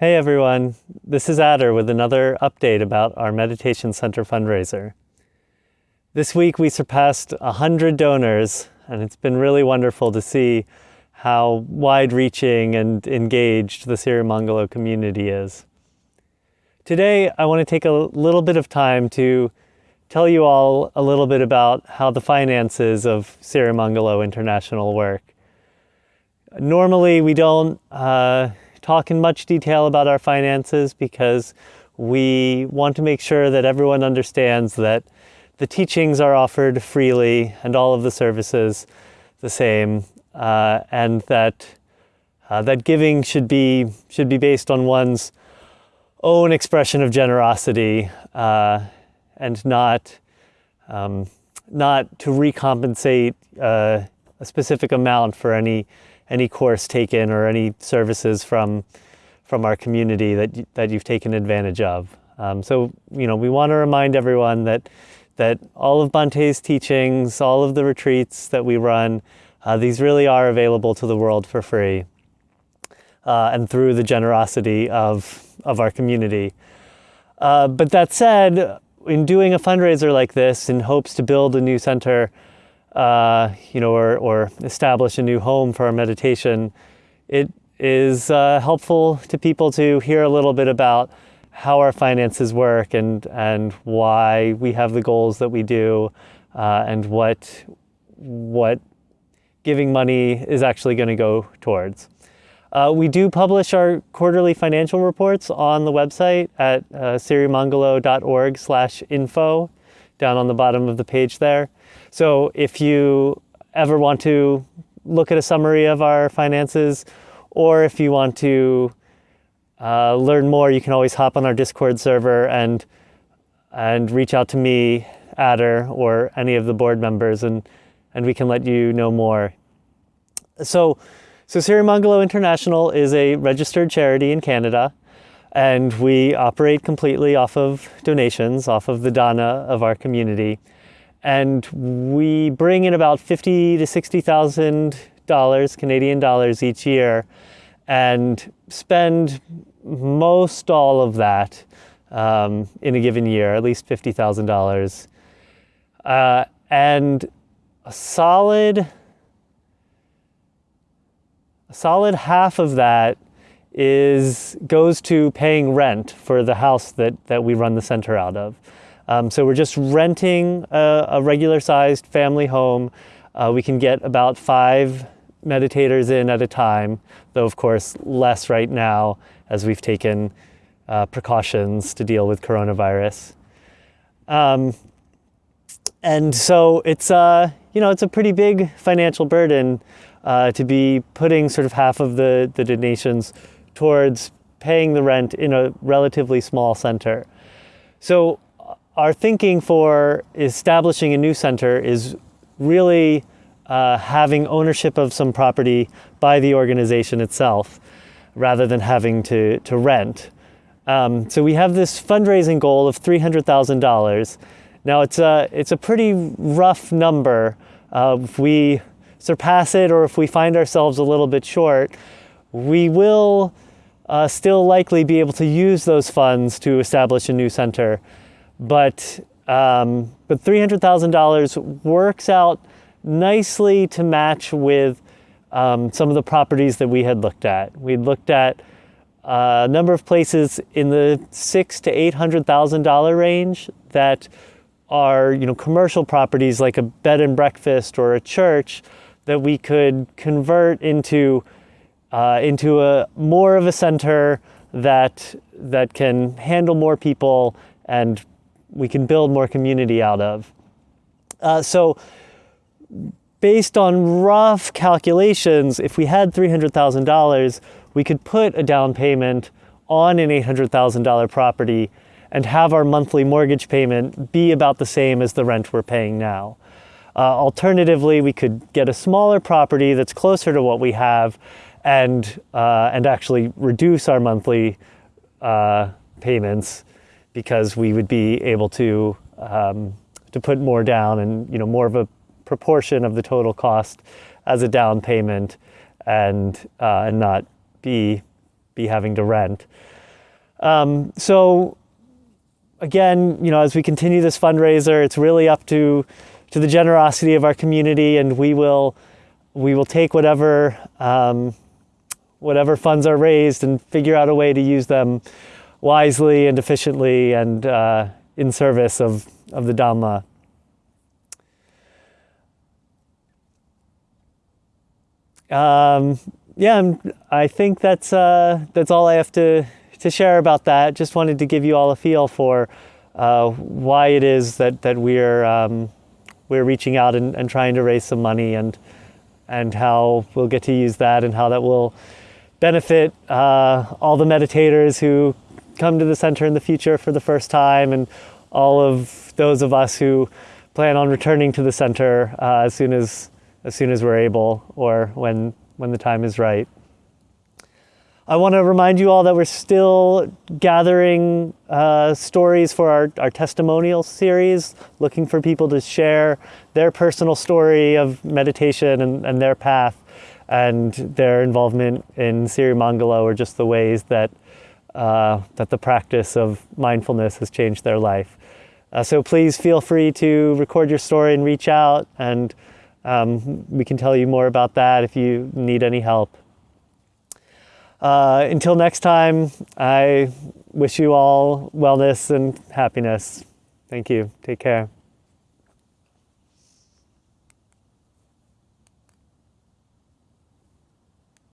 Hey everyone, this is Adder with another update about our Meditation Center fundraiser. This week we surpassed 100 donors, and it's been really wonderful to see how wide reaching and engaged the Sirimangalo community is. Today I want to take a little bit of time to tell you all a little bit about how the finances of Sirimangalo International work. Normally we don't uh, talk in much detail about our finances because we want to make sure that everyone understands that the teachings are offered freely and all of the services the same, uh, and that uh, that giving should be should be based on one's own expression of generosity uh, and not um, not to recompensate uh, a specific amount for any any course taken or any services from from our community that that you've taken advantage of. Um, so you know we want to remind everyone that that all of Bhante's teachings, all of the retreats that we run, uh, these really are available to the world for free uh, and through the generosity of of our community. Uh, but that said, in doing a fundraiser like this in hopes to build a new center uh, you know, or, or establish a new home for our meditation, it is uh, helpful to people to hear a little bit about how our finances work and, and why we have the goals that we do uh, and what, what giving money is actually going to go towards. Uh, we do publish our quarterly financial reports on the website at uh, sirimangalo.org slash info down on the bottom of the page there. So if you ever want to look at a summary of our finances, or if you want to uh, learn more, you can always hop on our Discord server and and reach out to me, Adder, or any of the board members, and and we can let you know more. So, so Sirimangalo International is a registered charity in Canada, and we operate completely off of donations, off of the dana of our community. And we bring in about fifty to sixty thousand dollars, Canadian dollars each year, and spend most all of that um, in a given year, at least fifty thousand dollars, uh, and a solid, a solid half of that is goes to paying rent for the house that that we run the center out of. Um, so we're just renting a, a regular sized family home. Uh, we can get about five meditators in at a time, though of course less right now as we've taken uh, precautions to deal with coronavirus. Um, and so it's, uh, you know, it's a pretty big financial burden uh, to be putting sort of half of the, the donations towards paying the rent in a relatively small center. So our thinking for establishing a new center is really uh, having ownership of some property by the organization itself rather than having to, to rent. Um, so we have this fundraising goal of $300,000. Now it's a, it's a pretty rough number. Uh, if we surpass it or if we find ourselves a little bit short, we will uh, still likely be able to use those funds to establish a new center but um, but $300,000 works out nicely to match with um, some of the properties that we had looked at. We looked at a number of places in the six to eight hundred thousand dollar range that are you know commercial properties like a bed and breakfast or a church that we could convert into uh, into a more of a center that that can handle more people and we can build more community out of. Uh, so based on rough calculations, if we had $300,000, we could put a down payment on an $800,000 property and have our monthly mortgage payment be about the same as the rent we're paying now. Uh, alternatively, we could get a smaller property that's closer to what we have and, uh, and actually reduce our monthly uh, payments because we would be able to um, to put more down and you know more of a proportion of the total cost as a down payment and uh, and not be be having to rent. Um, so again, you know, as we continue this fundraiser, it's really up to to the generosity of our community, and we will we will take whatever um, whatever funds are raised and figure out a way to use them wisely and efficiently and uh, in service of of the Dhamma. Um, yeah, I think that's uh, that's all I have to to share about that. Just wanted to give you all a feel for uh, why it is that that we're um, we're reaching out and, and, trying to raise some money and and how we'll get to use that and how that will benefit uh, all the meditators who come to the center in the future for the first time and all of those of us who plan on returning to the center uh, as soon as as soon as we're able or when when the time is right. I want to remind you all that we're still gathering uh, stories for our, our testimonial series, looking for people to share their personal story of meditation and, and their path and their involvement in Sirimangalo or just the ways that, uh, that the practice of mindfulness has changed their life. Uh, so please feel free to record your story and reach out and um, we can tell you more about that if you need any help. Uh, until next time, I wish you all wellness and happiness. Thank you. Take care.